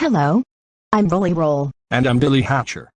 Hello. I'm Rolly Roll. And I'm Billy Hatcher.